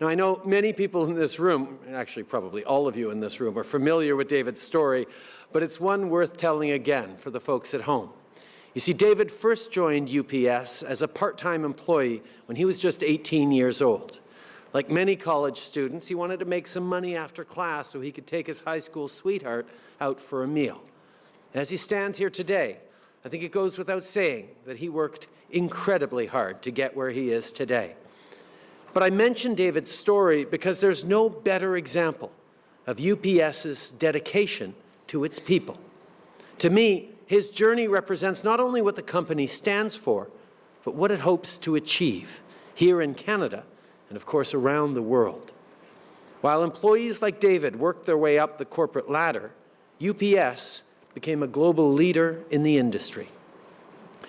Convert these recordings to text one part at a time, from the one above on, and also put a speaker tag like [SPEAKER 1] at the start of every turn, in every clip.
[SPEAKER 1] Now, I know many people in this room, actually probably all of you in this room, are familiar with David's story, but it's one worth telling again for the folks at home. You see, David first joined UPS as a part-time employee when he was just 18 years old. Like many college students, he wanted to make some money after class so he could take his high school sweetheart out for a meal. As he stands here today, I think it goes without saying that he worked incredibly hard to get where he is today. But I mention David's story because there's no better example of UPS's dedication to its people. To me, his journey represents not only what the company stands for, but what it hopes to achieve here in Canada and, of course, around the world. While employees like David worked their way up the corporate ladder, UPS became a global leader in the industry.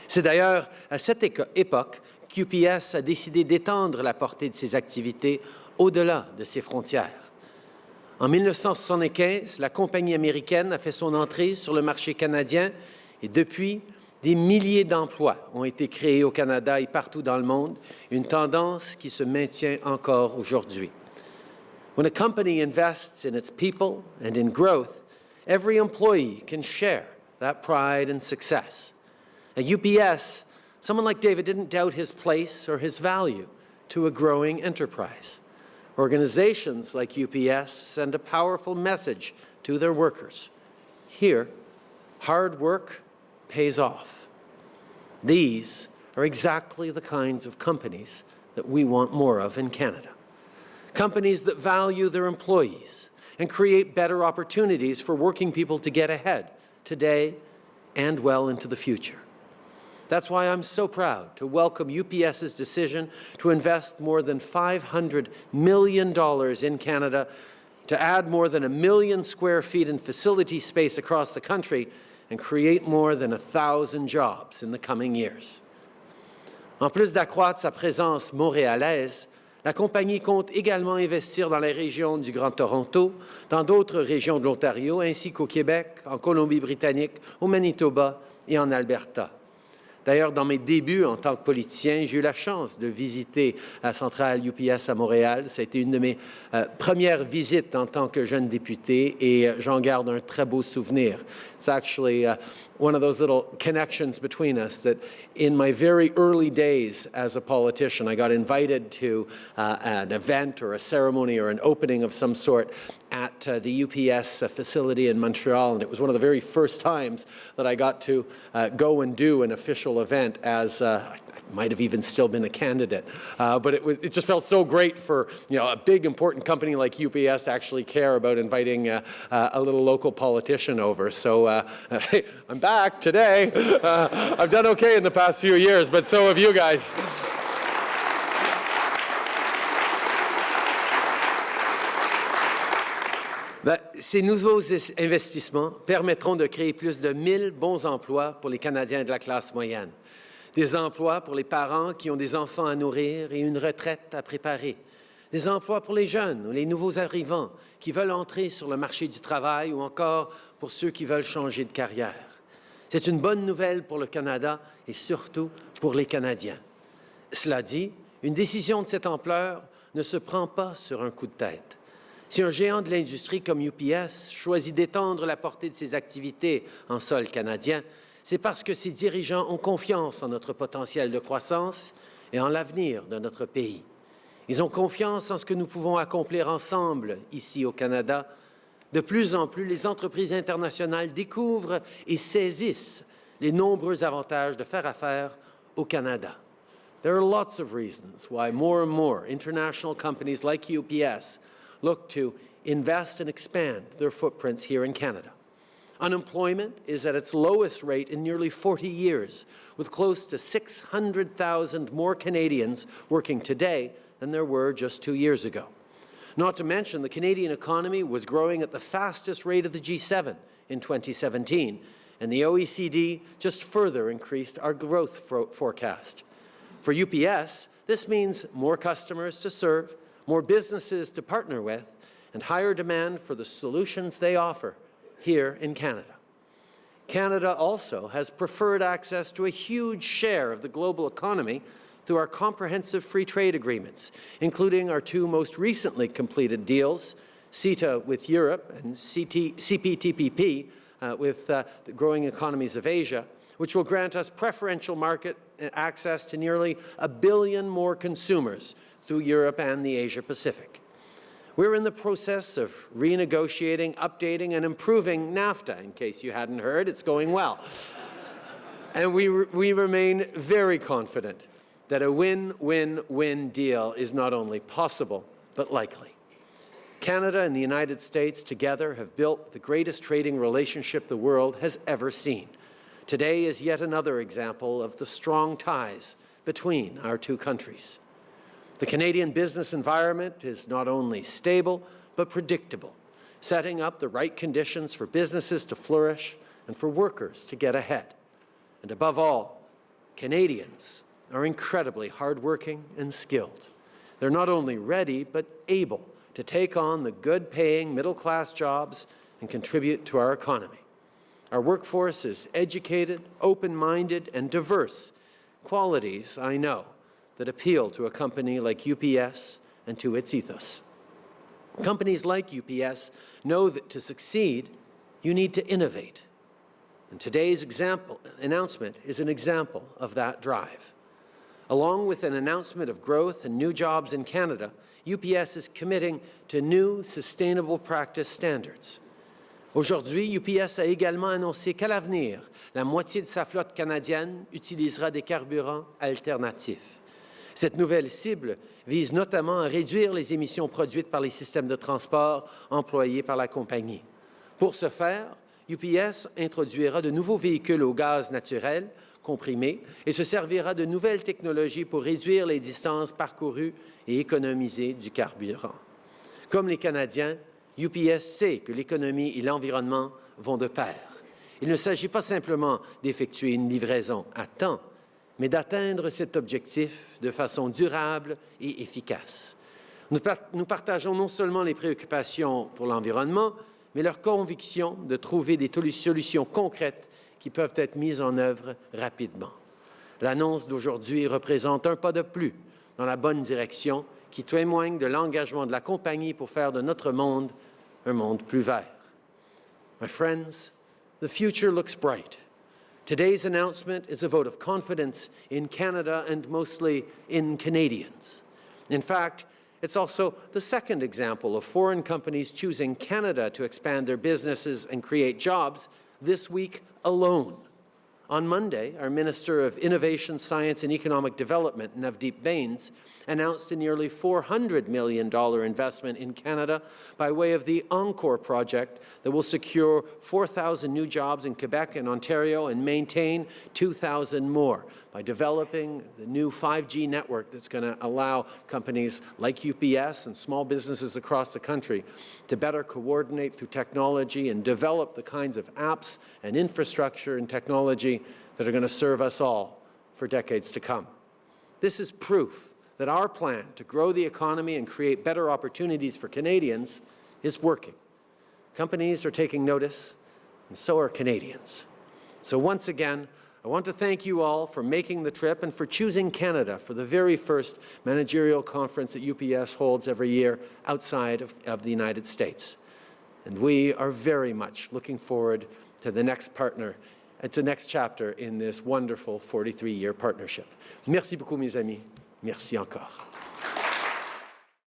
[SPEAKER 1] C'est d'ailleurs à cette époque qu'UPS a décidé d'étendre la portée de ses activités au-delà de ses frontières. En 1975, la compagnie américaine a fait son entrée sur le marché canadien et depuis, des milliers d'emplois ont été créés au Canada et partout dans le monde, une tendance qui se maintient encore aujourd'hui. When a company invests in its people and in growth, every employee can share that pride and success. At UPS, someone like David didn't doubt his place or his value to a growing enterprise. Organizations like UPS send a powerful message to their workers. Here, hard work pays off. These are exactly the kinds of companies that we want more of in Canada. Companies that value their employees and create better opportunities for working people to get ahead today and well into the future. That's why I'm so proud to welcome UPS's decision to invest more than $500 million in Canada to add more than a million square feet in facility space across the country and create more than a thousand jobs in the coming years. En plus d'accroître sa présence montréalaise, la compagnie compte également investir dans les régions du Grand Toronto, dans d'autres régions de l'Ontario, ainsi qu'au Québec, en Colombie-Britannique, au Manitoba et en Alberta. D'ailleurs, dans mes débuts en tant que politicien, j'ai eu la chance de visiter la centrale UPS à Montréal. Ça a été une de mes euh, premières visites en tant que jeune député et euh, j'en garde un très beau souvenir. It's actually uh, one of those little connections between us that in my very early days as a politician, I got invited to uh, an event or a ceremony or an opening of some sort at uh, the UPS uh, facility in Montreal, and it was one of the very first times that I got to uh, go and do an official event as uh, might have even still been a candidate. Uh, but it, was, it just felt so great for you know, a big important company like UPS to actually care about inviting uh, uh, a little local politician over. So uh, hey, I'm back today. Uh, I've done okay in the past few years, but so have you guys. Ben, ces nouveaux investissements permettront de créer plus de 1000 bons emplois pour les Canadiens de la classe moyenne. Des emplois pour les parents qui ont des enfants à nourrir et une retraite à préparer, des emplois pour les jeunes ou les nouveaux arrivants qui veulent entrer sur le marché du travail ou encore pour ceux qui veulent changer de carrière. C'est une bonne nouvelle pour le Canada et surtout pour les Canadiens. Cela dit, une décision de cette ampleur ne se prend pas sur un coup de tête. Si un géant de l'industrie comme UPS choisit d'étendre la portée de ses activités en sol canadien, c'est parce que ces dirigeants ont confiance en notre potentiel de croissance et en l'avenir de notre pays. Ils ont confiance en ce que nous pouvons accomplir ensemble ici au Canada. De plus en plus, les entreprises internationales découvrent et saisissent les nombreux avantages de faire affaire au Canada. There are lots of reasons why more and more international companies like UPS look to invest and expand their footprints here in Canada. Unemployment is at its lowest rate in nearly 40 years, with close to 600,000 more Canadians working today than there were just two years ago. Not to mention, the Canadian economy was growing at the fastest rate of the G7 in 2017, and the OECD just further increased our growth forecast. For UPS, this means more customers to serve, more businesses to partner with, and higher demand for the solutions they offer here in Canada. Canada also has preferred access to a huge share of the global economy through our comprehensive free trade agreements, including our two most recently completed deals, CETA with Europe and CT, CPTPP uh, with uh, the growing economies of Asia, which will grant us preferential market access to nearly a billion more consumers through Europe and the Asia-Pacific. We're in the process of renegotiating, updating, and improving NAFTA. In case you hadn't heard, it's going well. and we, re we remain very confident that a win-win-win deal is not only possible, but likely. Canada and the United States together have built the greatest trading relationship the world has ever seen. Today is yet another example of the strong ties between our two countries. The Canadian business environment is not only stable, but predictable, setting up the right conditions for businesses to flourish and for workers to get ahead. And above all, Canadians are incredibly hardworking and skilled. They're not only ready, but able to take on the good-paying middle-class jobs and contribute to our economy. Our workforce is educated, open-minded, and diverse, qualities, I know, that appeal to a company like UPS and to its ethos. Companies like UPS know that to succeed, you need to innovate. And today's example, announcement is an example of that drive. Along with an announcement of growth and new jobs in Canada, UPS is committing to new sustainable practice standards. Aujourd'hui, UPS a également annoncé qu'à l'avenir, la moitié de sa flotte canadienne utilisera des carburants alternatifs. Cette nouvelle cible vise notamment à réduire les émissions produites par les systèmes de transport employés par la compagnie. Pour ce faire, UPS introduira de nouveaux véhicules au gaz naturel comprimé et se servira de nouvelles technologies pour réduire les distances parcourues et économiser du carburant. Comme les Canadiens, UPS sait que l'économie et l'environnement vont de pair. Il ne s'agit pas simplement d'effectuer une livraison à temps, mais d'atteindre cet objectif de façon durable et efficace. Nous, partageons non seulement les préoccupations pour l'environnement, mais leur conviction de trouver des solutions concrètes qui peuvent être mises en œuvre rapidement. L'annonce d'aujourd'hui représente un pas de plus dans la bonne direction qui témoigne de l'engagement de la compagnie pour faire de notre monde un monde plus vert. My friends, the future looks bright. Today's announcement is a vote of confidence in Canada and mostly in Canadians. In fact, it's also the second example of foreign companies choosing Canada to expand their businesses and create jobs this week alone. On Monday, our Minister of Innovation, Science and Economic Development, Navdeep Bains, announced a nearly $400 million investment in Canada by way of the ENCQOR project that will secure 4,000 new jobs in Quebec and Ontario and maintain 2,000 more by developing the new 5G network that's going to allow companies like UPS and small businesses across the country to better coordinate through technology and develop the kinds of apps and infrastructure and technology that are going to serve us all for decades to come. This is proof that our plan to grow the economy and create better opportunities for Canadians is working. Companies are taking notice, and so are Canadians. So once again, I want to thank you all for making the trip and for choosing Canada for the very first managerial conference that UPS holds every year outside of, of the United States. And we are very much looking forward to the next partner and to the next chapter in this wonderful 43-year partnership. Merci beaucoup, mes amis. Merci encore.